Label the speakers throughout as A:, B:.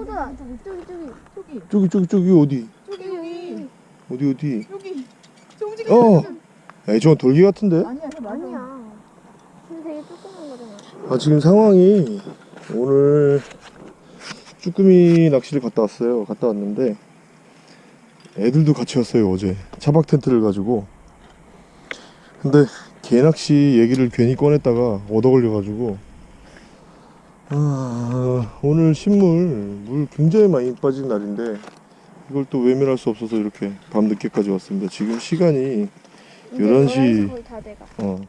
A: 포도다. 저기 저기. 저기.
B: 저기
C: 저기 저기 어디?
B: 저기 여기.
C: 어디 어디?
B: 여기. 저 움직이는
C: 어 에이 저건 돌기 같은데?
B: 아니야
A: 아니야. 근데 되게 조그만 거잖아.
C: 아 지금 상황이 오늘 쭈꾸미 낚시를 갔다 왔어요. 갔다 왔는데 애들도 같이 왔어요 어제. 차박 텐트를 가지고. 근데 개낚시 얘기를 괜히 꺼냈다가 얻어 걸려가지고 아, 오늘 신물 물 굉장히 많이 빠진 날인데 이걸 또 외면할 수 없어서 이렇게 밤 늦게까지 왔습니다 지금 시간이
A: 이제
C: 11시.
A: 11시 거의 다 돼가.
C: 어,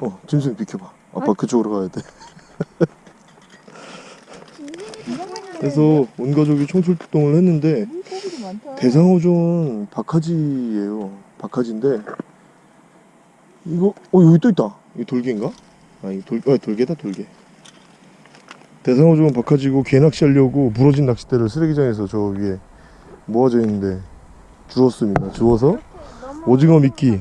C: 어 짐승 비켜봐 아빠 그쪽으로 가야 돼 그래서 온 가족이 총출동을 했는데
B: 많다
C: 대상어종 박하지예요. 박하지인데 이거 어 여기 또 있다. 이 돌개인가? 아 이거 돌 아, 돌개다 돌개. 대상어종은 박하지고 개 낚시하려고 부러진 낚싯대를 쓰레기장에서 저 위에 모아져 있는데 주웠습니다. 주워서 오징어 미끼.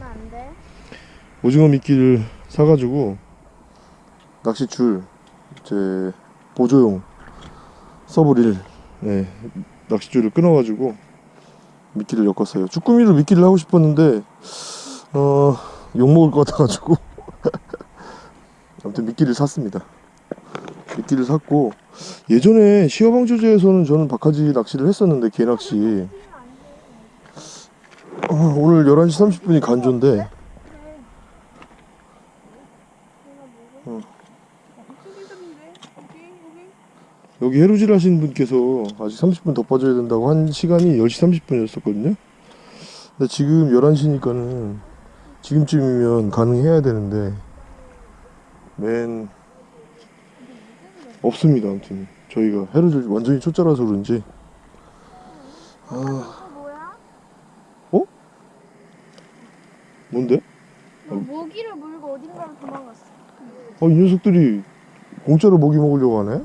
C: 오징어 미끼를 사가지고 낚싯줄 제 보조용 서브릴 네, 낚싯줄을 끊어가지고 미끼를 엮었어요. 쭈꾸미로 미끼를 하고 싶었는데 어 욕먹을 것 같아가지고 아무튼 미끼를 샀습니다. 미끼를 샀고 예전에 시어방조제에서는 저는 박하지 낚시를 했었는데 개 낚시. 어, 오늘 11시 30분이 간조인데.
B: 여기 여기
C: 해루질 하신 분께서 아직 30분 더 빠져야 된다고 한 시간이 10시 30분이었었거든요. 근데 지금 11시니까는 지금쯤이면 가능해야 되는데 맨 없습니다. 아무튼 저희가 해루질 완전히 초짜라서 그런지 아
A: 어?
C: 뭔데?
A: 너 모기를 물고 어딘가로 도망갔어.
C: 어, 이 녀석들이 공짜로 먹이 먹으려고 하네?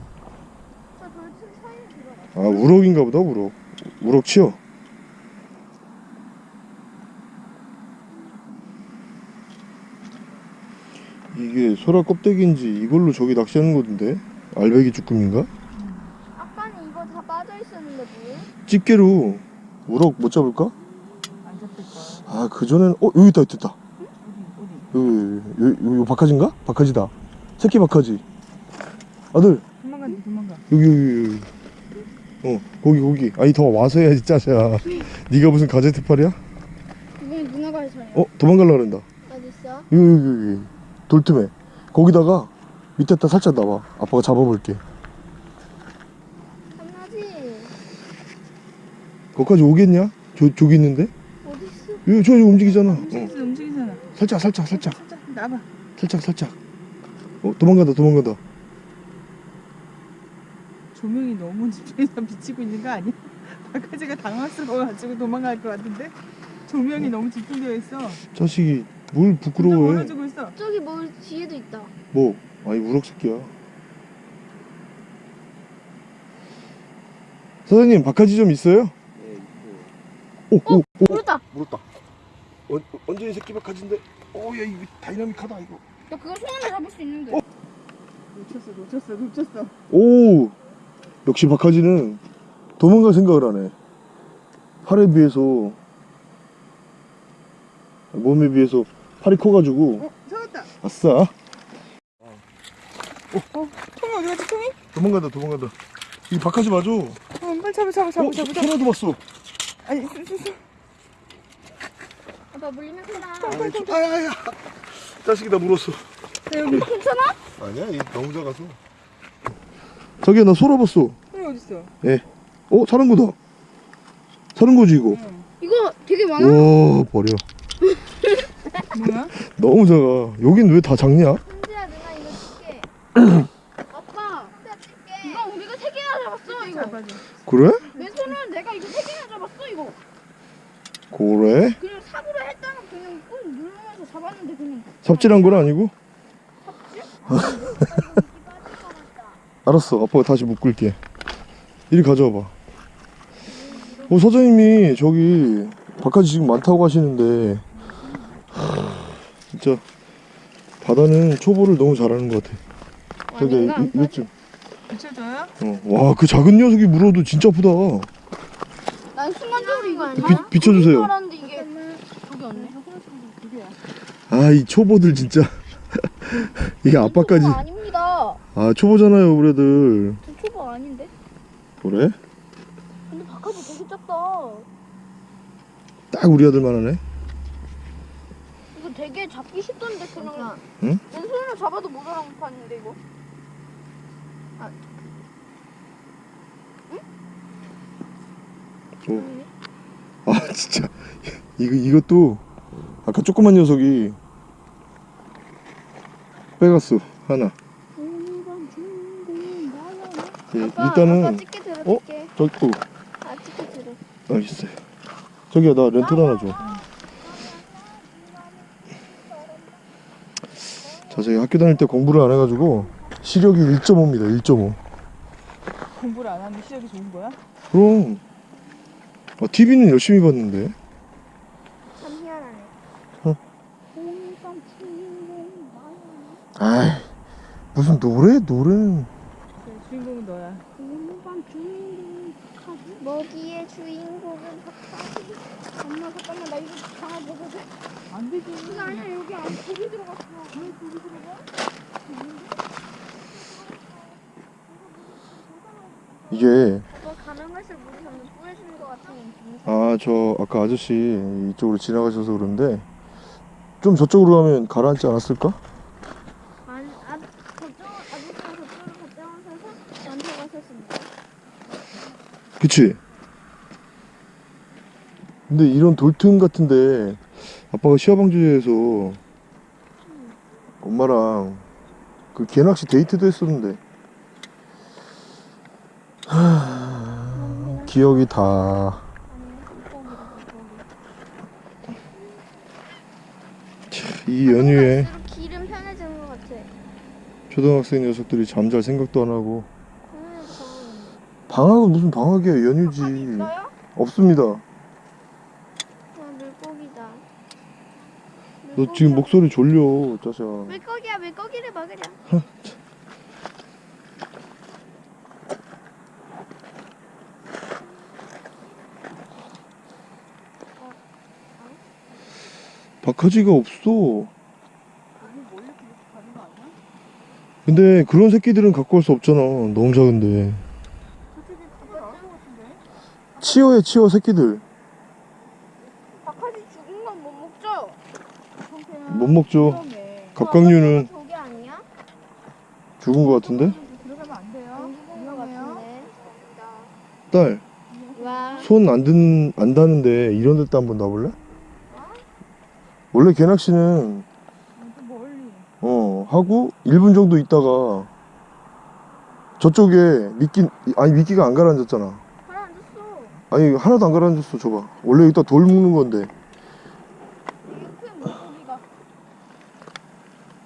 C: 아 우럭인가 보다 우럭 우럭 치어 이게 소라 껍데기인지 이걸로 저기 낚시하는 건데 알배기 쭈꾸미인가?
A: 아까는 이거 다 빠져 있었는데 뭐?
C: 집게로 우럭 못 잡을까?
B: 안 잡힐 거야
C: 아 그전엔 어 여기 있다 있다
B: 어디 어디
C: 여기 여기 여기, 여기 박하지인가? 박하지다 새끼 박하지 아들
B: 도망간다 도망가
C: 여기 여기 여기 어 거기 거기 아니 더 와서 해야지 짜샤 네가 무슨 가제트 팔이야?
A: 이건 누나가 해서요.
C: 어 도망갈라 그런다
A: 어디 있어?
C: 여기 여기 여기 돌틈에 거기다가 밑에다 살짝 놔봐. 아빠가 잡아볼게.
A: 한나지.
C: 거기까지 오겠냐? 저, 저기 있는데?
A: 어디 있어?
C: 여기 저, 저 움직이잖아. 어.
B: 움직이잖아 움직이잖아.
C: 살짝 살짝 살짝.
B: 살짝 나봐.
C: 살짝 살짝. 어 도망간다 도망간다.
B: 조명이 너무 집에서 비치고 있는 거 아니야? 박하지가 당황스러워가지고 도망갈 것 같은데? 조명이 너무 집중되어 있어.
C: 자식이 뭘 부끄러워해?
A: 저기 뭐 뒤에도 있다.
C: 뭐 아니 우럭 새끼야 사장님 박하지 좀 있어요? 오, 오, 오,
A: 물었다.
C: 물었다. 어, 완전히 새끼 박하지인데, 어, 야, 이거 다이나믹하다, 이거.
A: 야 그거 손으로 잡을 수 있는데.
C: 어?
B: 놓쳤어 놓쳤어 놓쳤어
C: 오, 역시 박하지는 도망갈 생각을 하네. 팔에 비해서, 몸에 비해서 팔이 커가지고,
B: 어 잡았다
C: 아싸.
B: 통이 어디 갔지 통이?
C: 도망간다, 도망간다. 이 박하지 맞아. 어,
B: 어 빨리 잡아 잡아 잡아 잡아 잡아
C: 하나도 봤어.
B: 아니 있어 있어 있어
A: 아빠 물리면 크다.
C: 아야야. 자식이 나 물었어.
B: 야, 여기
A: 괜찮아?
C: 아니야, 이 너무 작아서. 자기야, 나 소라 봤어.
B: 통이 어딨어
C: 어, 사는 거다. 사는 거지, 이거.
B: 응.
A: 이거 되게 많아.
C: 와, 버려.
B: 뭐야?
C: 너무 작아. 여긴 왜 다 작냐?
A: 현지야 누나 이거 줄게. 아빠. 이거 우리가 세 개나 잡았어 이거.
C: 그래?
A: 왼손은 내가 이거 세 개나 잡았어 이거.
C: 그래?
A: 그냥 삽으로 했다가 그냥 꾹 누르면서 잡았는데 그냥.
C: 삽질한 건 아니고? 알았어. 아빠가 다시 묶을게. 이리 가져와봐. 어, 사장님이 저기 바깥이 지금 많다고 하시는데 하, 진짜 바다는 초보를 너무 잘하는 것 같아. 저기 좀
B: 붙여줘요?
C: 어. 와, 그 작은 녀석이 물어도 진짜 아프다.
A: 난 순간적으로 이거
C: 비, 비춰주세요.
A: 이게 없네.
C: 아, 이 초보들 진짜. 이게 아빠까지.
A: 초보 아닙니다.
C: 아, 초보잖아요, 우리 애들.
A: 저 초보 아닌데?
C: 그래?
A: 근데 바깥이 되게 작다.
C: 딱 우리 아들만 하네.
A: 이거 되게 잡기 쉽던데 그냥.
C: 응?
A: 왼손으로 잡아도 모자란 판인데 이거.
C: 오. 아, 진짜. 이거, 이것도 아까 조그만 녀석이 빼갔어, 하나. 예,
A: 아빠,
C: 일단은,
A: 아빠 들어줄게.
C: 저기, 어,
A: 아 찍게 들어.
C: 알겠어요. 저기야, 나 렌트 하나 줘. 자, 제가 학교 다닐 때 공부를 안 해가지고 시력이 1.5입니다, 1.5.
B: 공부를 안 하는데 시력이 좋은 거야?
C: 그럼, 아, TV는 열심히 봤는데.
A: 참 희한하네.
C: 어. 아이, 무슨 노래? 노래는.
B: 그래, 주인공은 너야.
A: 먹이의 주인공은 박하지. 엄마 잠깐만 나 이거 다 먹어도
B: 안 되지.
A: 아니야 여기 안 고기 들어갔어. 왜 고기 들어가?
C: 이게,
A: 같은 느낌이.
C: 아, 저 아까 아저씨 이쪽으로 지나가셔서 그런데 좀 저쪽으로 가면 가라앉지 않았을까?
A: 아니 아 저쪽 아저씨가 저쪽으로 갔다 와서 저한테 가셨습니다.
C: 그치? 근데 이런 돌틈 같은데 아빠가 시야방지에서 엄마랑 그 개낚시 데이트도 했었는데 하... 기억이 다 이 연휴에
A: 길은 편해지는 것 같아.
C: 초등학생 녀석들이 잠잘 생각도 안 하고
A: 가보는데.
C: 방학은 무슨 방학이야 연휴지
A: 있어요?
C: 없습니다
A: 아 물고기다.
C: 너 지금 목소리 졸려 짜샤
A: 물고기야 물고기를 먹으려.
C: 박하지가 없어? 근데 그런 새끼들은 갖고 올 수 없잖아 너무 작은데? 치어해 치어 새끼들
A: 박하지 죽은 건 못 먹죠?
C: 못 먹죠. 갑각류는
A: 아니야?
C: 죽은 거 같은데
A: 것.
C: 딸
A: 와.
C: 손안 든, 안 닿는데 이런 데다 한번 놔볼래? 원래 개낚시는. 어 하고 1분 정도 있다가 저쪽에 미끼 아니 미끼가 안 가라앉았잖아
A: 가라앉았어.
C: 아니 하나도 안 가라앉았어 줘봐 원래 여기다 돌 묶는 건데.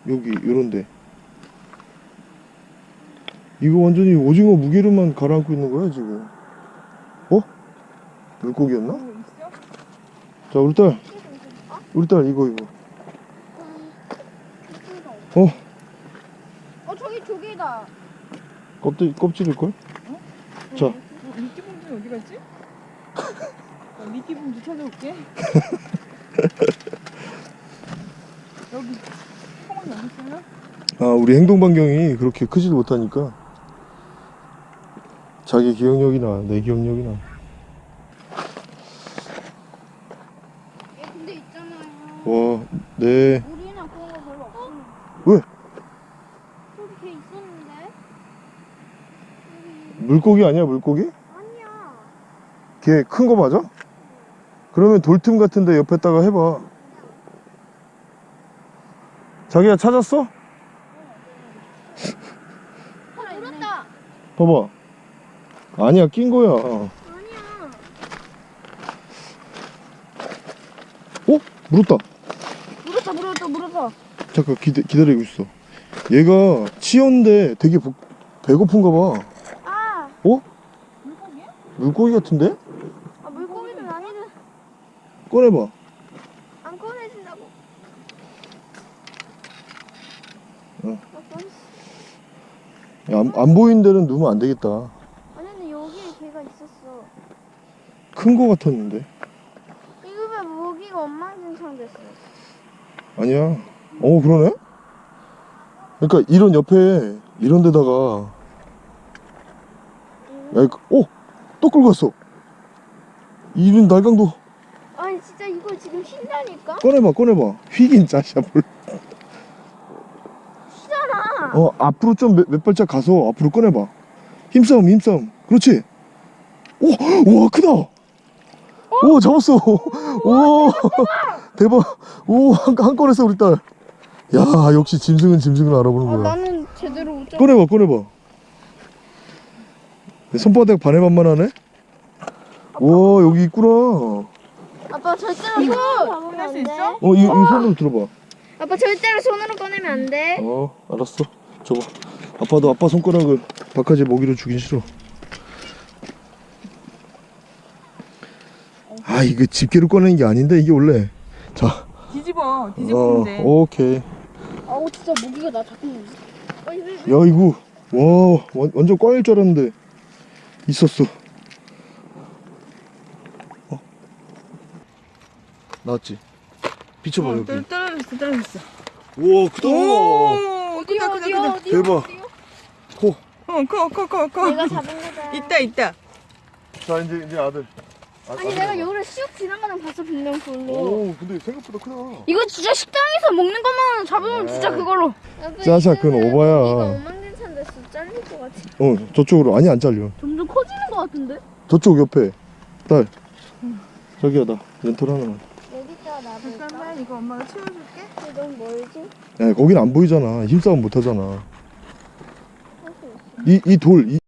C: 여기 요런데 이거 완전히 오징어 무게로만 가라앉고 있는 거야 지금 어? 물고기였나?
B: 있어?
C: 자 우리 딸
A: 어?
C: 우리 딸 이거 이거
A: 어?
C: 어?
A: 어 저기 조개다.
C: 껍질, 껍질일걸? 자
B: 어, 미끼 봉지는 어디 갔지? 나 미끼 봉지 찾아올게. 여기 여기 있어요?
C: 아 우리 행동 반경이 그렇게 크지도 못하니까 자기 기억력이나 내 기억력이나
A: 얘 근데 있잖아요.
C: 와 네
A: 우리는 그런 거 별로 없어.
C: 왜?
A: 저기 걔 있었는데?
C: 물고기 아니야 물고기?
A: 아니야.
C: 걔 큰 거 맞아? 그러면 돌틈 같은데 옆에다가 해봐 자기야 찾았어?
A: 어, 물었다.
C: 봐봐 아니야 낀 거야
A: 아니야.
C: 어? 물었다, 잠깐 기다, 기다리고 있어 얘가 치어인데 되게 복- 배고픈가 봐
A: 아,
B: 물고기?
C: 물고기 같은데?
A: 아 물고기들 아니들
C: 꺼내봐
A: 안 꺼내진다고.
C: 어.
A: 아.
C: 야, 안, 안 보이는 데는 누우면 안 되겠다.
A: 아니 근데 여기에 개가 있었어.
C: 큰 거 같았는데.
A: 이거 왜 모기가 엉망진창 됐어?
C: 아니야. 어, 그러네? 그러니까 이런 옆에, 이런 데다가. 야, 이거- 어! 또 끌고 갔어. 이런 날강도.
A: 아니 진짜 이거 지금 쉰다니까?
C: 꺼내봐, 꺼내봐. 휘긴 짜샤, 뭘.
A: 휘잖아.
C: 어, 앞으로 좀몇 발짝 가서 앞으로 꺼내봐. 힘싸움, 힘싸움. 그렇지. 오, 우와, 크다. 오, 잡았어. 오, 대박. 오, 한, 한 건에서 우리 딸. 야, 역시 짐승은 짐승을
A: 아
C: 알아보는구나.
A: 나는 제대로 못 잡.
C: 꺼내봐, 꺼내봐. 내 손바닥 반에 반만 하네? 와, 여기 있구나.
A: 아빠 절대로 이거 잡으면
B: 꺼낼
A: 수안
B: 있어?
A: 돼.
C: 어, 이, 이 손으로 들어봐.
A: 아빠 절대로 손으로 꺼내면 안 돼.
C: 어, 알았어. 줘봐. 아빠도 아빠 손가락을 바깥에 먹이로 주긴 싫어. 아, 이거 집게로 꺼내는 게 아닌데, 이게 원래. 자,
B: 뒤집어. 뒤집으면
C: 어,
B: 돼.
C: 오케이.
A: 아우 진짜 모기가 나 자꾸.
C: 야, 이거, 와, 완, 완전 꽝일 줄 알았는데, 있었어. 어. 나왔지? 비춰봐,
B: 어,
C: 여기.
B: 떨- 떨어졌어, 떨어졌어.
C: 우와, 크다.
A: 어디요
B: 크다.
A: 어디요?
C: 대박.
A: 어디요?
C: 코.
B: 어, 커, 커, 커, 커.
A: 내가 잡은 거다.
B: 있다, 있다.
C: 자, 이제, 이제 아들. 아,
A: 아니 내가 여기를 슉 지나가는 거 봤어 분명 그걸로.
C: 오, 근데 생각보다 크다.
A: 이거 진짜 식당에서 먹는 것만 잡으면 진짜
C: 네.
A: 그걸로.
C: 짜자, 그건 오바야.
A: 이거 엉망진창 됐어. 잘릴 것 같아.
C: 어, 저쪽으로. 아니, 안 잘려.
A: 점점 커지는 것 같은데?
C: 저쪽 옆에. 딸. 저기야, 나 렌털 하나만.
A: 여기다 놔둘까?
B: 잠깐만, 이거 엄마가 치워줄게.
A: 근데 너무 멀지?
C: 야, 거긴 안 보이잖아. 힘싸움 못 하잖아. 이, 이 돌, 이,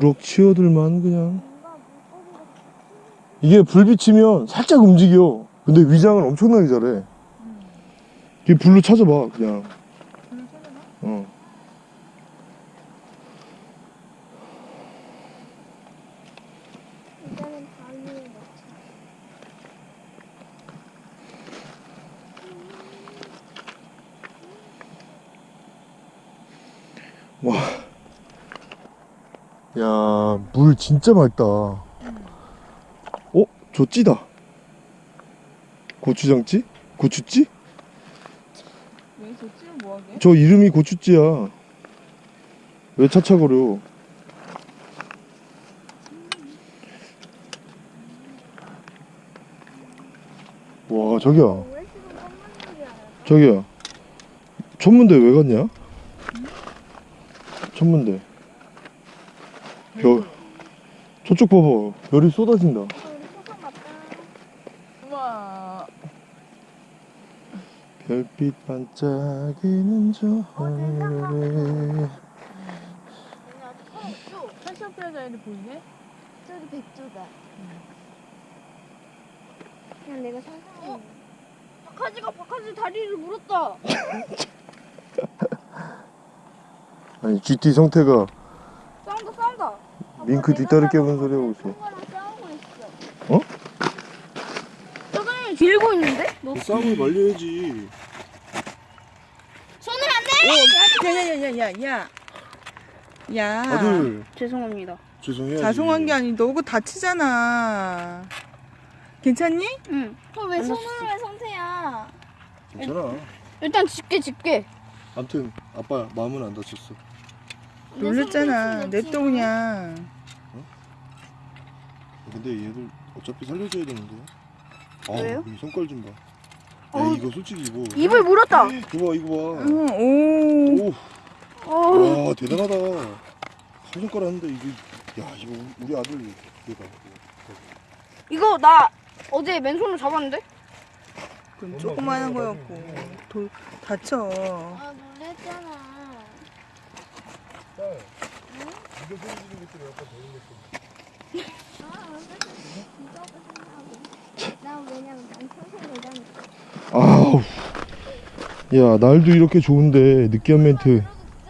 C: 우럭 치어들만 그냥. 이게 불 비치면 살짝 움직여. 근데 위장은 엄청나게 잘해. 이 불로 찾아봐, 그냥. 어.
A: 일단은 바위에 넣자.
C: 야, 물 진짜 맑다. 어? 저 찌다. 고추장찌? 고추찌?
B: 왜저 찌면 뭐하게?
C: 저 이름이 고추찌야. 왜 차차거려? 와, 저기야. 저기야. 천문대 왜 갔냐? 천문대. 별. 저쪽 봐봐. 별이 쏟아진다.
B: 우와.
C: 별빛 반짝이는 저 하늘에.
B: 패션 프라자일이 보이네?
A: 저기 백조다. 그냥 내가 상상한 거. 박하지가 박하지 다리를 물었다.
C: 아니 GT 성태가. 밍크 뒷다리 깨본 소리 하고 있어.
A: 어? 저기 밀고 있는데? 너
C: 싸움을 말려야지.
A: 손을 안 내.
B: 야야야 야 야 야. 야.
C: 아들
A: 죄송합니다.
C: 죄송해요.
B: 자송한 게 아니 너 그거 다치잖아. 괜찮니?
A: 응. 그왜 손으로 해 성태야?
C: 괜찮아.
A: 일단 집게 집게.
C: 아무튼 아빠 마음은 안 다쳤어.
B: 놀랬잖아. 냅둬 그냥.
C: 근데 얘들 어차피 살려줘야 되는데. 아,
A: 왜요?
C: 이 손깔 좀 봐. 야
A: 어.
C: 이거 솔직히 이거.
A: 입을 물었다.
C: 이거 봐 이거 봐.
B: 응, 오.
C: 오,
A: 어.
C: 와 대단하다. 한 손가락 하는데 이게 야 이거 우리 아들 이거 봐.
A: 이거 나 어제 맨손으로 잡았는데?
B: 그건 조그마한 거였고 돌 다쳐.
A: 아 놀랬잖아.
C: 이거 생기는 것들이 약간
A: 평생 여자니까.
C: 아우. 야 날도 이렇게 좋은데 느끼한 멘트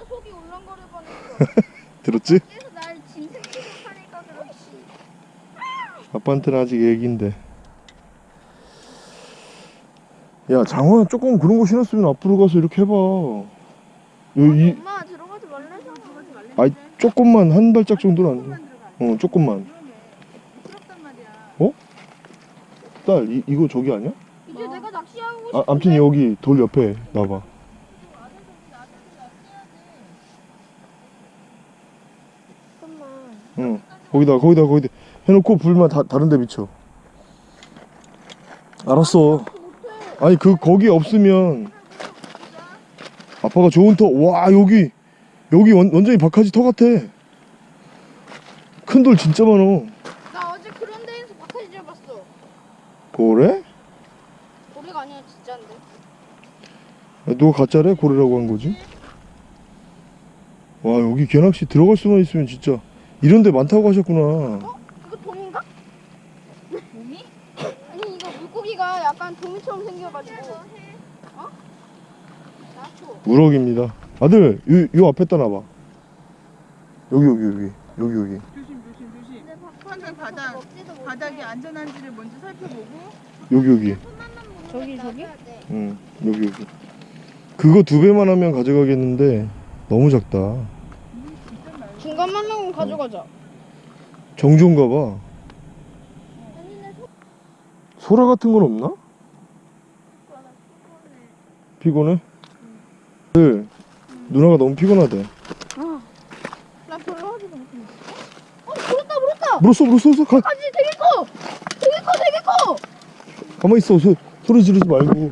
A: 뻔했어.
C: 들었지? 아빠한테는 아직 애기인데. 야 장화 조금 그런 거 신었으면 앞으로 가서 이렇게 해봐 여기
A: 엄마 들어가지 말래서.
C: 아이 조금만 한 발짝 정도는
B: 들어가.
C: 어 조금만
B: 말이야.
C: 딸 이, 이거 저기 아니야?
A: 이제 내가 낚시하고
C: 아,
A: 싶은데.
C: 암튼 여기 돌 옆에
A: 잠깐만.
C: 응 거기다 거기다 거기다 해놓고 불만 다, 다른 데 비춰 알았어 아니 그 거기 없으면 아빠가 좋은 터와 여기 여기 원, 완전히 박하지 터 같아 큰 돌 진짜 많어
A: 나 어제 그런 데에서 바카지 잡았어.
C: 그래?
A: 고래가 아니라 진짜인데.
C: 야, 누가 가짜래? 고래라고 한 거지? 와 여기 개낚시 들어갈 수만 있으면 진짜 이런 데 많다고 하셨구나
A: 이거 돔인가? 돔이? 아니 이거 물고기가 약간 돔이처럼 생겨가지고. 어? 나초.
C: 우럭입니다 아들 요, 요 앞에다 놔봐 여기 여기 여기 여기 여기
B: 조심 조심 조심. 항상 바닥. 바닥이 안전한지를 먼저 살펴보고.
C: 여기 여기
A: 저기 저기?
C: 응 여기 여기 그거 두 배만 하면 가져가겠는데 너무 작다
A: 중간만 하고 가져가자.
C: 정주인가 봐 소라 같은 건 없나? 피곤해? 아들 누나가 너무 피곤하대
A: 나 별로 하지도 못해. 어 물었다 물었다.
C: 물었어 물었어 물었어 가,
A: 아니 되게 커. 되게 커 되게 커.
C: 가만히 있어 소, 소리 지르지 말고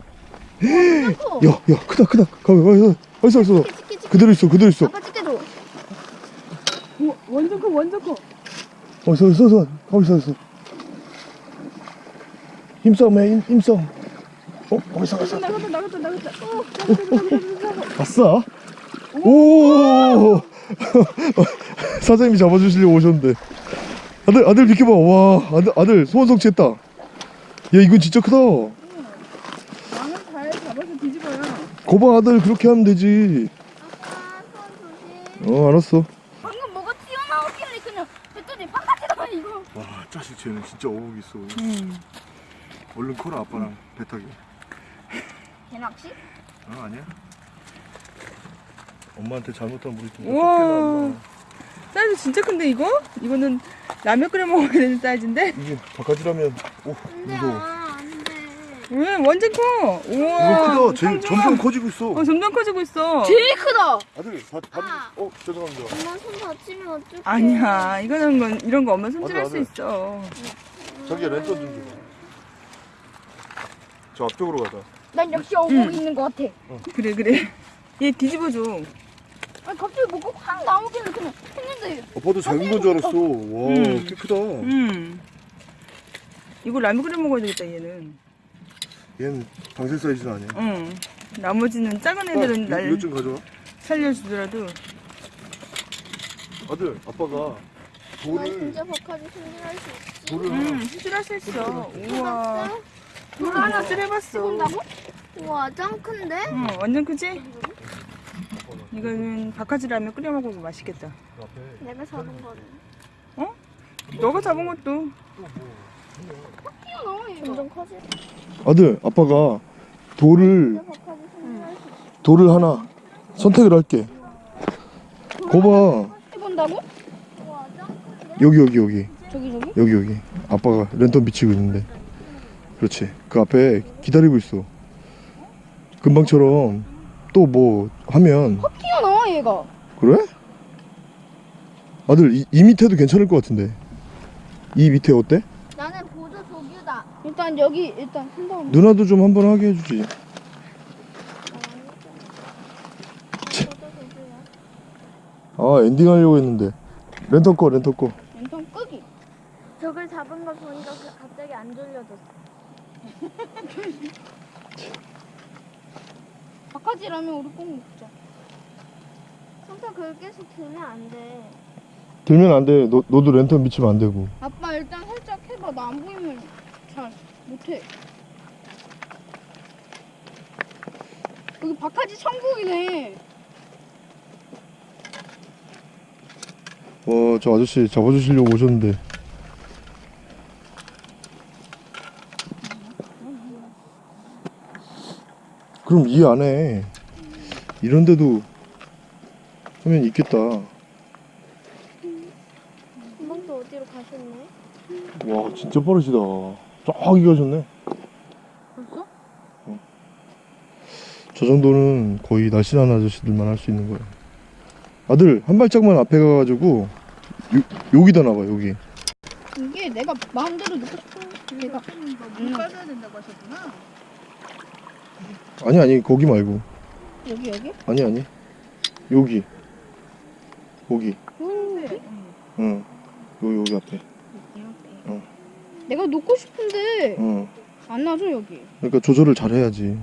A: 되게 커.
C: 야, 야, 크다, 크다. 가만, 가만, 가만. 있어, 있어.
A: 찍기 찍기 찍기.
C: 그대로 있어, 그대로 있어.
A: 아빠 찍게줘.
B: 오, 완전 커 완전 커.
C: 어, 있어, 있어, 있어. 가만 있어, 있어. 힘싸움 해, 힘, 힘싸움. 어, 가만 있어, 가만 있어.
B: 나갔다 나갔다 나갔다. 어, 나갔다 나갔다 나갔다.
C: 아싸. 오! 사장님이 잡아주시려고 오셨는데. 아들, 아들 비켜봐. 와, 아들, 아들 소원 성취했다. 야, 이건 진짜 크다.
B: 나는 잘 잡아서 뒤집어요.
C: 거봐, 아들 그렇게 하면 되지.
A: 아빠 손 조심.
C: 어, 알았어.
A: 방금 뭐가 튀어나오길래 그냥 했더니 바깥에다가 이거.
C: 와, 자식 쟤는 진짜 어묵 있어.
B: 음.
C: 얼른 커라, 아빠랑 배 타기.
A: 개낚시?
C: 아 아니야. 엄마한테 잘못하면 우리 좀
B: 우와. 사이즈 진짜 큰데 이거? 이거는 라면 끓여 먹어야 되는 사이즈인데?
C: 이게 바깥이라면 오
A: 안돼
C: 무서워.
A: 아.
B: 왜 완전 커. 우와.
C: 이거 크다. 제. 점점 커지고 있어.
B: 어 점점 커지고 있어.
A: 제일 크다.
C: 아들 다 다.
A: 아.
C: 어 죄송합니다.
A: 엄마 손 다치면 어떡해.
B: 아니야 이거는 건 이런 거 엄마 손질할 수. 있어.
C: 저기 랜턴 좀 줘. 저 앞쪽으로 가자.
A: 난 역시 어묵
B: 응.
A: 있는 것 같아.
B: 그래 그래. 얘 뒤집어 줘.
A: 아니 갑자기 뭐가 확 나오길래 그냥 했는데
C: 아빠도 작은 건 줄 알았어. 와,
B: 음.
C: 꽤 크다.
B: 음. 이거 라면 끓여 먹어야 되겠다 얘는.
C: 얘는 방생 사이즈는 아니야.
B: 응. 나머지는 작은 애들은
C: 아, 이-
B: 날
C: 이것 좀 가져와.
B: 살려주더라도.
C: 아들, 아빠가
A: 나
C: 돌을
A: 진짜 박하지 손질할 수 있지.
C: 돌을
B: 응. 수술할 수 있어. 우와. 돌 하나 수술해봤어.
A: 해본다고? 우와 짱 큰데?
B: 응. 완전 크지? 이거는 바카지 라면 끓여 먹으면 맛있겠다.
A: 내가 잡은 거는.
B: 너가 잡은 것도.
A: 점점 커지.
C: 아들, 아빠가 돌을. 돌을 하나 선택을 할게. 거봐.
A: 해본다고?
C: 여기 여기 여기.
A: 저기 저기?
C: 여기 여기 아빠가 랜턴 비치고 있는데 그렇지 그 앞에 기다리고 있어 금방처럼 또 뭐 하면
A: 튀어나와 얘가.
C: 그래? 아들 이, 이 밑에도 괜찮을 것 같은데 이 밑에 어때?
A: 나는 보조 조규다. 일단 여기 일단 한 다음.
C: 누나도 좀 한번 하게 해주지 아 엔딩 하려고 했는데 랜턴 꺼 랜턴 꺼
A: 왼손 끄기. 저걸 잡은 걸 보니까 그 갑자기 안 졸려졌어. 바카지라면 우리 꼭 먹자. 손톱 그걸 계속 들면 안 돼.
C: 들면 안 돼 너, 너도 랜턴 비치면 안 되고
A: 아빠 일단 살짝 해봐. 나 안 보이면 잘 못해. 여기 바카지 천국이네.
C: 와 저 아저씨 잡아주시려고 오셨는데 좀 이해 안 해. 이런데도 하면 있겠다.
A: 금방 또 어디로 가셨네?
C: 와 진짜 빠르시다. 저기 가셨네.
A: 벌써?
C: 저 정도는 거의 날씬한 아저씨들만 할 수 있는 거예요. 아들 한 발짝만 앞에 가가지고 요, 여기다 놔봐 여기.
A: 이게 내가 마음대로 넣고 싶은 내가
B: 물 빠져야 된다고 하셨구나.
C: 아니 아니 거기 말고.
A: 여기 여기?
C: 아니 아니. 여기. 거기.
A: 음,
B: 응.
C: 응. 요, 여기 앞에. 어.
A: 내가 놓고 싶은데
C: 응.
A: 안 놔줘 여기.
C: 그러니까 조절을 잘 해야지.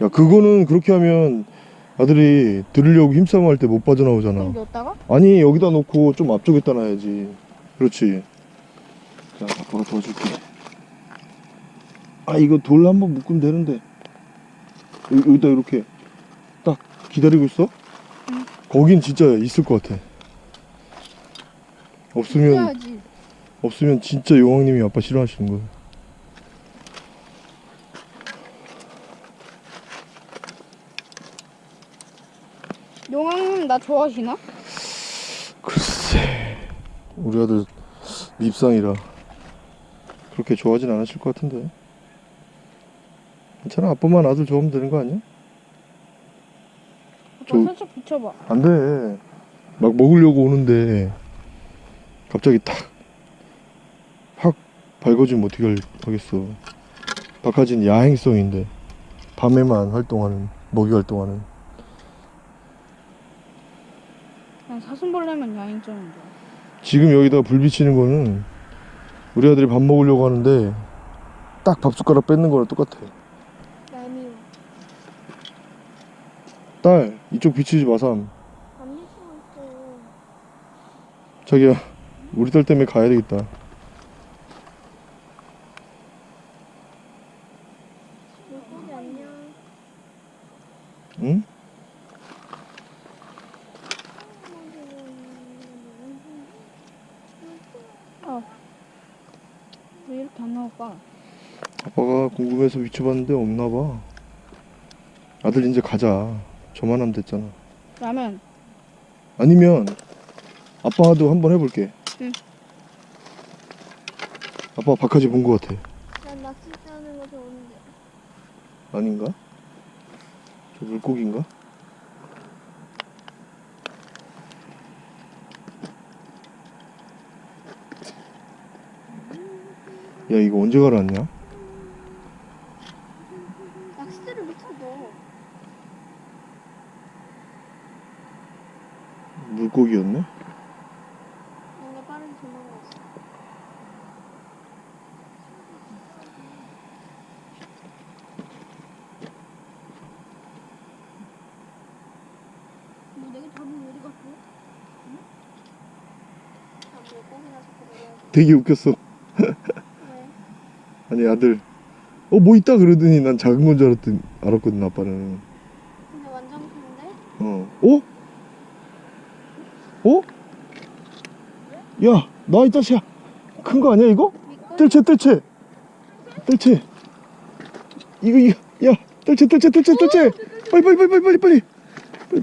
C: 야 그거는 그렇게 하면 아들이 들으려고 힘싸움 할 때 못 빠져나오잖아.
A: 그럼 넣었다가?
C: 아니 여기다 놓고 좀 앞쪽에다 놔야지. 그렇지. 자 아빠가 도와줄게 아 이거 돌 한번 묶으면 되는데 여기, 여기 다 이렇게 딱 기다리고 있어
A: 응.
C: 거긴 진짜 있을 것 같아 없으면
A: 해야지.
C: 없으면 진짜 용왕님이 아빠 싫어하시는 거예요
A: 용왕님 나 좋아하시나?
C: 글쎄 우리 아들 밉상이라 그렇게 좋아하진 않으실 것 같은데 괜찮아 아빠만 아들 좋아하면 되는 거 아니야?
A: 아빠
C: 저-
A: 살짝 붙여봐.
C: 안돼 막 먹으려고 오는데 갑자기 탁 확 밝아지면 어떻게 할- 하겠어 박하진 야행성인데 밤에만 활동하는 먹이 활동하는
A: 그냥 사슴벌레면 야행성인데.
C: 지금 여기다 불 비치는 거는 우리 아들이 밥 먹으려고 하는데 딱 밥 숟가락 뺏는 거랑 똑같아
A: 야미
C: 딸 이쪽 비치지 마삼
A: 안 미치고 있어.
C: 자기야 우리 딸 때문에 가야 되겠다
A: 물고기 안녕.
C: 응?
A: 아. 왜 이렇게 안 나올까?
C: 아빠가 궁금해서 비춰봤는데 없나봐 아들 이제 가자 저만 하면 됐잖아
A: 라면.
C: 아니면 아빠도 한번 해볼게
A: 응.
C: 아빠 박하지 본거 같아
A: 난 낚싯대 하는 거 좋은데.
C: 아닌가? 저 물고기인가? 야 이거 언제 갈았냐?
A: 낚싯대를 밑에 넣어.
C: 물고기였네?
A: 뭔가 빠르게 도망갔어. 뭐 내가 잡으면 어디 갔어? 응? 아, 자꾸 물어야지.
C: 되게 웃겼어
A: 왜?
C: 아니 아들 어 뭐 있다 그러더니 난 작은 건 줄 알았더니 알았거든 아빠는
A: 근데 완전 큰데?
C: 어 어? 어? 야나이 자식아 큰 거 아니야 이거? 뜰채 뜰채. 뜰채. 이거 이거 야 뜰채 뜰채 뜰채 뜰채. 빨리 빨리 빨리 빨리 빨리.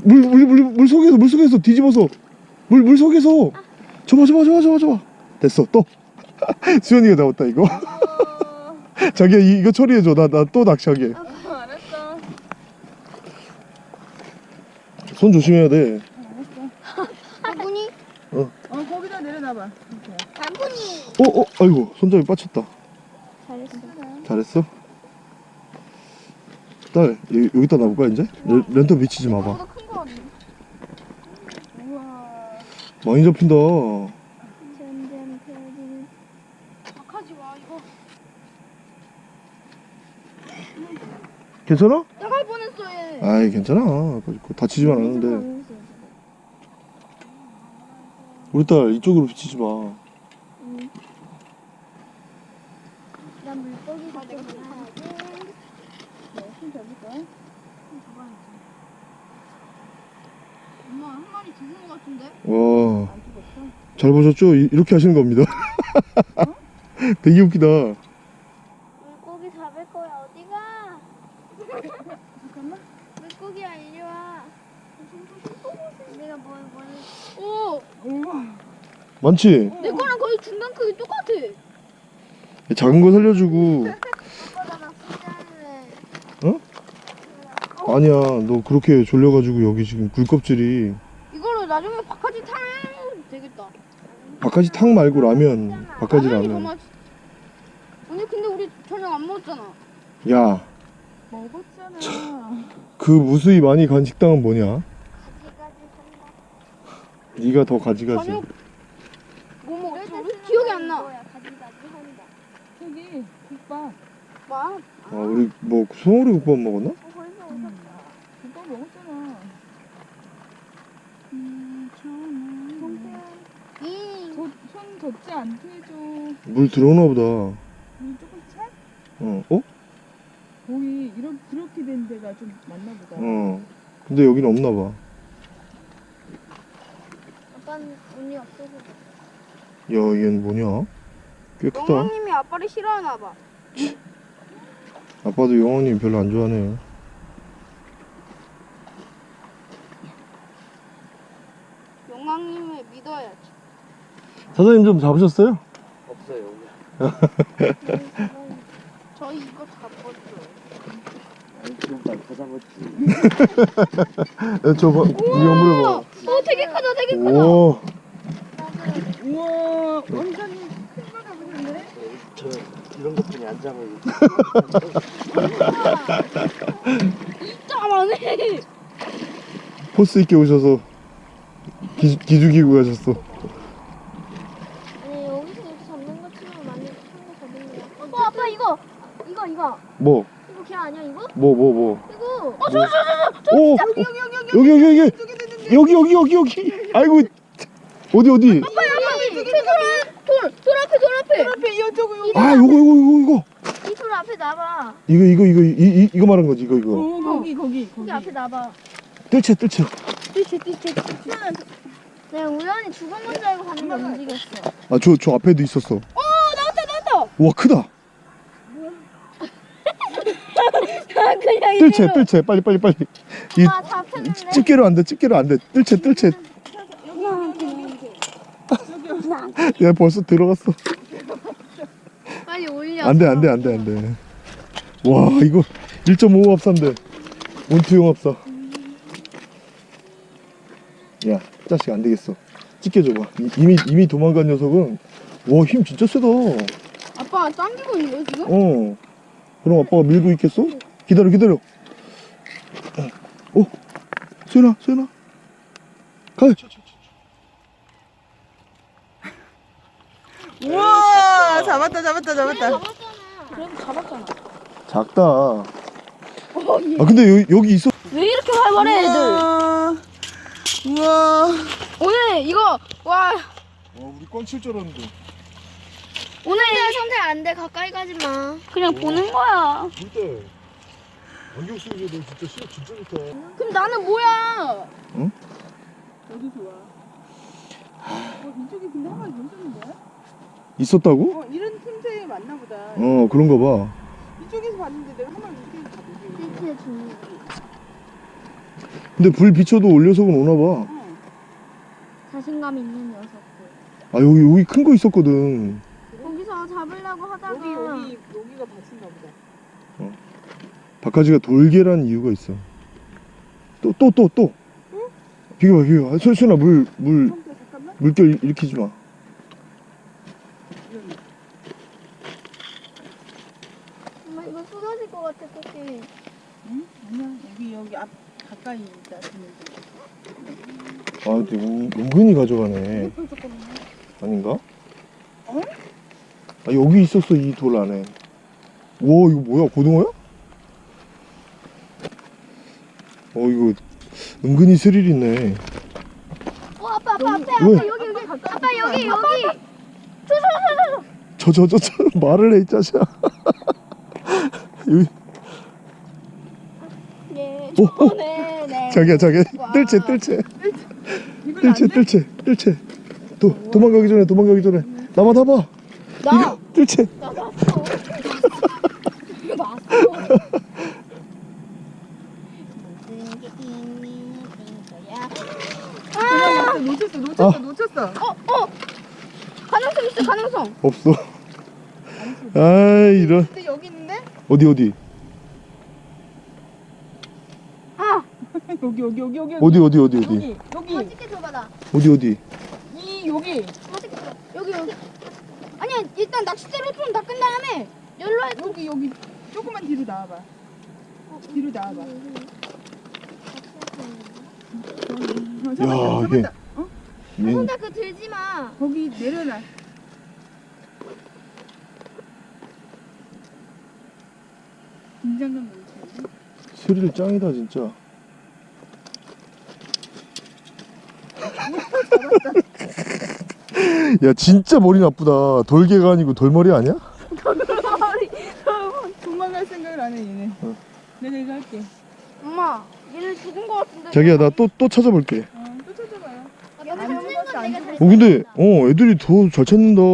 C: 물 물 물 물 속에서 물 속에서 뒤집어서. 물 물 속에서. 접어 접어 접어 접어 접어 됐어 또. 수현이가 잡았다 이거. 자기야 이, 이거 처리해줘. 나 나 또 낚시하게.
A: 알았어.
C: 손 조심해야 돼.
A: 바구니?
B: 어. 거기다 내려놔봐.
C: 어, 어, 아이고, 손잡이 빠쳤다.
A: 잘했어.
C: 잘했어? 딸, 여기, 여기다 놔볼까, 이제? 렌- 렌터 미치지 마봐. 많이 잡힌다.
A: 점점 펴지는. 박하지 와, 이거.
C: 괜찮아?
A: 나갈 뻔했어, 얘.
C: 아이, 괜찮아. 다치지만 않았는데. 우리 딸, 이쪽으로 비치지 마.
A: 마리 죽은 것 같은데?
C: 와. 잘 보셨죠? 이렇게 하시는 겁니다. 어? 되게 웃기다.
A: 물고기 잡을 거야, 어디가? 잠깐만. 물고기야, 이리 와.
D: 내가 뭐, 뭐 뭘, 뭘.
A: 오!
C: 많지?
A: 내 거랑 거의 중간 크기 똑같아.
C: 작은 거 살려주고.
D: 어?
C: 아니야, 너 그렇게 졸려가지고 여기 지금 굴껍질이.
A: 나중에 바카지 타면 되겠다.
C: 바카지 탕 말고 라면 바카지
A: 라면이 더
C: 라면
A: 맛있. 아니 근데 우리 저녁 안 먹었잖아.
C: 야그
B: 먹었잖아.
C: 무수히 많이 간 식당은 뭐냐? 네가 더 가지가지
A: 저녁 뭐 먹었지? 우리 기억이 안 나.
B: 저기 국밥.
A: 와,
C: 아 우리 뭐 소머리 국밥 먹었나?
D: 어, 벌써 오셨다.
B: 국밥 먹었잖아.
A: 이
B: 저, 손 젖지 않게 해줘.
C: 물 들어오나 보다
B: 물 조금 차?
C: 어? 어?
B: 거기 이렇게 그렇게 된 데가 좀 많나 보다.
C: 어 근데 여기는 없나 봐
D: 아빠는 운이 없어서.
C: 야, 얘는 뭐냐? 꽤 크다.
A: 영왕님이 아빠를 싫어하나 봐.
C: 아빠도 영원님 별로 안 좋아하네.
A: 영왕님을 믿어야지.
C: 사장님 좀 잡으셨어요?
E: 없어요.
A: 저희 이거 잡았어요.
E: 지금까지 더 잡았지.
C: 야, 저 봐.
A: 오, 되게 크다, 되게 크다.
C: 오,
B: 우와, 원장님 큰거 잡으셨네?
E: 저 이런 것뿐이 안 잡아요.
A: 짜만해.
C: 포스 있게 오셔서 기, 기죽이고 가셨어.
D: 아니 여기서 이렇게 잡는 것 치면 많이 큰거 잡는 거야. 어 아빠 이거 이거 이거
C: 뭐,
D: 이거 걔 아니야 이거?
C: 뭐, 뭐, 뭐.
D: 이거.
C: 오, 여기, 여기, 여기, 여기, 여기, 여기, 여기, 여기, 여기. 아이고, 어디, 어디?
A: 여기, 돌, 돌 앞에, 돌 앞에.
B: 앞에 이어저거 요.
C: 아, 요거, 요거, 이거.
D: 이돌 앞에 나봐.
C: 이거, 이거, 이거, 이, 이, 이거 말한 거지, 이거, 이거.
B: 어, 거기 거기 거기.
D: 앞에 나봐.
C: 뜰채, 뜰채.
A: 띠채, 띠채.
D: 내가 우연히 죽은 건줄 알고 봤는데 움직였어.
C: 아, 저, 저 앞에도 있었어.
A: 어, 나왔다, 나왔다.
C: 와, 크다.
A: 그냥
C: 뜰채,
A: 이대로.
C: 뜰채. 빨리, 빨리, 빨리.
D: 이아 잡혔는데.
C: 집게로 안 돼, 집게로 안 돼. 뜰채, 뜰채. 야, 벌써 들어갔어.
A: 빨리 올려.
C: 안 돼, 안 돼, 안 돼, 안 돼. 와, 이거 1.5 합사인데. 온투용 합사. 야, 자식 안 되겠어. 찢겨줘봐. 이- 이미, 이미 도망간 녀석은, 와, 힘 진짜 세다. 어.
A: 아빠 당기고 있는 거야, 지금?
C: 그럼 아빠가 밀고 있겠어? 기다려, 기다려. 어, 소연아, 소연아. 가.
B: 우와, 잡았다, 잡았다, 잡았다.
A: 그래도 잡았잖아.
C: 작다.
A: 어,
C: 아, 근데 여기, 여기 있어.
A: 왜 이렇게 활발해, 애들?
B: 우와, 우와.
A: 오늘 이거, 와,
C: 와, 우리 꽝칠 줄 알았는데.
A: 오늘
D: 선택 안돼 가까이 가지 마.
A: 그냥 보는 거야.
C: 진짜. 안경 쓰고 너 진짜 시력 진짜 좋다.
A: 그럼 나는 뭐야?
B: 어디 좋아? 어, 이쪽에 근데 한 마리 있었는데?
C: 있었다고?
B: 어, 이런 틈새에 맞나 보다.
C: 어, 그런가 봐.
B: 이쪽에서 봤는데 내가 한 마리 이렇게 잡았지.
D: 이렇게
C: 근데 불 비춰도 올려서는 오나 봐.
B: 어.
D: 자신감 있는 녀석들.
C: 아, 여기, 여기 큰 거 있었거든.
D: 잡으려고 하다가
B: 여기 여기 여기가 받친가 보다.
C: 바카지가 돌개란 이유가 있어. 또, 또, 또, 또. 비교봐, 비교봐. 소, 소연아, 물, 물. 물결 일으키지 마.
D: 엄마 이거 쏟아질 것 같아 토끼.
B: 응? 아니야. 여기 여기 앞 가까이 있다. 지금.
C: 아, 근데 은, 은근히 가져가네. 아닌가?
B: 어?
C: 아, 여기 있었어, 이 돌 안에. 우와, 이거 뭐야, 고등어야? 어, 이거 은근히 스릴 있네.
D: 어 아빠 아빠 앞에
C: 왜?
D: 아빠 여기 여기 아빠 여기 여기.
C: 저, 저, 저, 저, 말을 해, 이 자식아. 여기,
D: 예. 네.
C: 자기야, 자기야. 뜰채, 뜰채. 뜰채? 뜰채, 뜰채. 도, 도망가기 전에, 도망가기 전에. 나만 타봐.
A: 나,
C: 뜰채.
D: 나 났어.
A: 이거 났어.
D: 모든 게 거야.
A: 아,
B: 놓쳤어 놓쳤어
C: 아.
B: 놓쳤어
A: 어, 어. 가능성 있어, 가능성.
C: 없어 아 이런
B: 근데 여기 있는데?
C: 어디 어디
A: 아,
B: 여기 여기 여기 여기
C: 어디 어디 어디 어디
B: 여기 여기.
C: 어디 어디
B: 이 여기.
A: 여기, 여기. 아니야, 일단 낚싯대로 손 닦은 다음에 열로 해.
B: 여기 여기. 조금만 뒤로 나와봐. 뒤로 나와봐. 어, 잡았다,
C: 야 이게.
B: 잡았다.
A: 얘손 닦고 들지 마.
B: 거기 내려놔. 긴장감 넘치는데
C: 스릴 짱이다 진짜 야 진짜 머리 나쁘다 돌개가 아니고 돌머리 아니야?
B: 도망갈 생각을 안해 얘네
C: 어.
B: 내가 이거 할게
A: 엄마, 얘는 죽은 거 같은데.
C: 자기야 나 또또 찾아볼게
B: 어, 또 찾아봐요 어
C: 근데 어 애들이 더 잘 찾는다
D: 아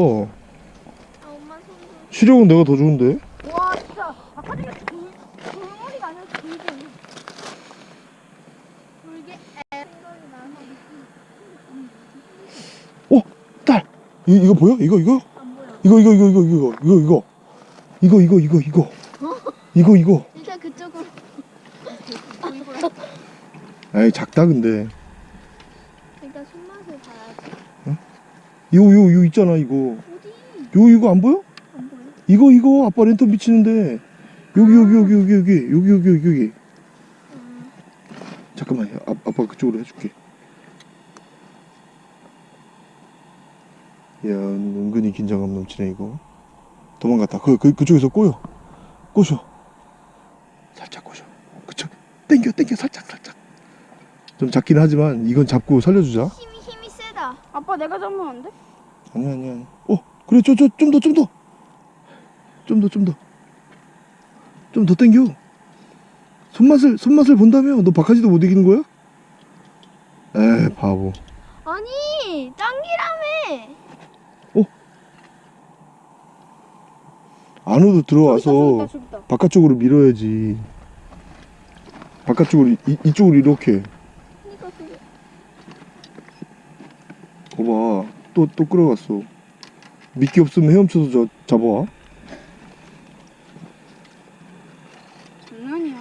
D: 엄마 손 좀.
C: 시력은 내가 더 좋은데
A: 와, 진짜. 바깥에 돌, 돌머리가 아니라 돌게. 돌게.
C: 딸 이, 이거 보여? 이거 이거? 이거 이거 이거 이거 이거 이거 이거 이거 이거 이거 이거 이거 이거
A: 일단 그쪽으로.
C: 에이 작다 근데
D: 일단 손맛을 봐야지.
C: 이거 이거 이거 있잖아 이거
D: 어디?
C: 이거 이거 안 보여?
D: 안 보여?
C: 이거 이거 아빠 랜턴 비치는데 여기 여기 여기 여기 여기 여기 여기 여기 여기 잠깐만 아, 아빠 그쪽으로 해줄게 야 은근히 긴장감 넘치네 이거. 도망갔다. 그, 그 그쪽에서 꼬여. 꼬셔. 살짝 꼬셔. 그쪽. 땡겨 땡겨. 살짝 살짝. 좀 작긴 하지만 이건 잡고 살려주자.
A: 힘이, 힘이 세다. 아빠, 내가 잡으면 안 돼?
C: 아니야 아니야 아니야. 어 그래. 저 저 좀 더 좀 더. 좀 더 좀 더. 좀 더 땡겨. 손맛을 손맛을 본다며. 너 박하지도 못 이기는 거야? 에 바보.
A: 아니, 짱기라며.
C: 안으로 들어와서
A: 저기 있다, 저기 있다.
C: 바깥쪽으로 밀어야지. 바깥쪽으로 이, 이쪽으로 이렇게.
D: 그러니까.
C: 봐봐. 또 또 끌어갔어. 미끼 없으면 헤엄쳐서 저, 잡아와
A: 장난이야.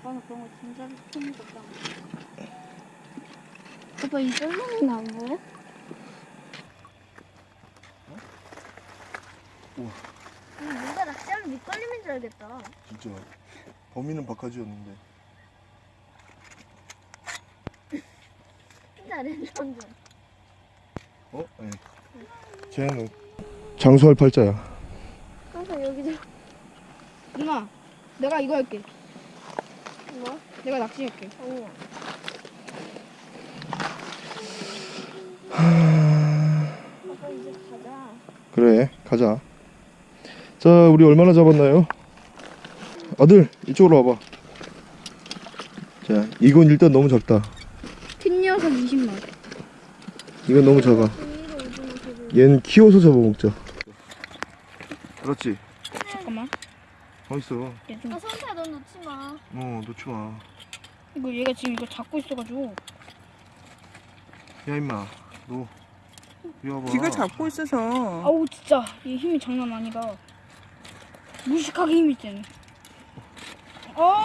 A: 아빠는 그런 거 진짜 처음 봤다.
D: 아빠 이 썰렁이는 안 보여?
A: 뭔가 낚시하면 밑걸림인 줄 알겠다.
C: 진짜 범인은 박하지였는데
A: 랜선 좀.
C: 어? 네. 쟤는 장수할 팔자야
D: 항상 여기서
A: 누나, 내가 이거 할게.
D: 뭐?
A: 내가 낚시할게.
D: 아니야. 아빠 이제 가자.
C: 그래 가자 자 우리 얼마나 잡았나요? 아들 이쪽으로 와봐 자 이건 일단 너무 작다
A: 큰 녀석 20만.
C: 이건 너무 작아. 얘는 키워서 잡아먹자 그렇지
A: 잠깐만.
C: 어딨어.
D: 아 선수야 넌 놓지 마.
C: 어 놓지마
A: 이거 얘가 지금 이거 잡고 있어가지고.
C: 야 임마 너 이리 와봐
B: 쥐가 잡고 있어서
A: 아우 진짜 얘 힘이 장난 아니다. 무식하게 힘이 세네. 어.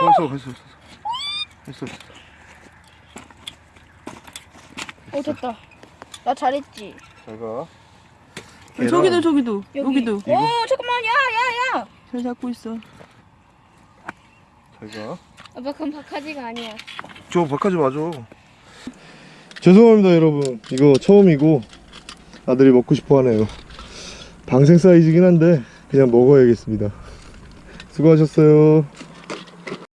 C: 벌써 벌써 벌써. 벌써.
A: 어 됐다. 나 잘했지.
C: 잘가.
B: 저기도 저기도.
A: 여기.
B: 여기도.
A: 어 잠깐만. 야야야.
B: 잘 잡고 있어.
C: 잘가.
D: 아빠 그건 박하지가 아니야.
C: 저 바꿔지 마줘 죄송합니다 여러분. 이거 처음이고 아들이 먹고 싶어 하네요. 방생 사이즈긴 한데 그냥 먹어야겠습니다 수고하셨어요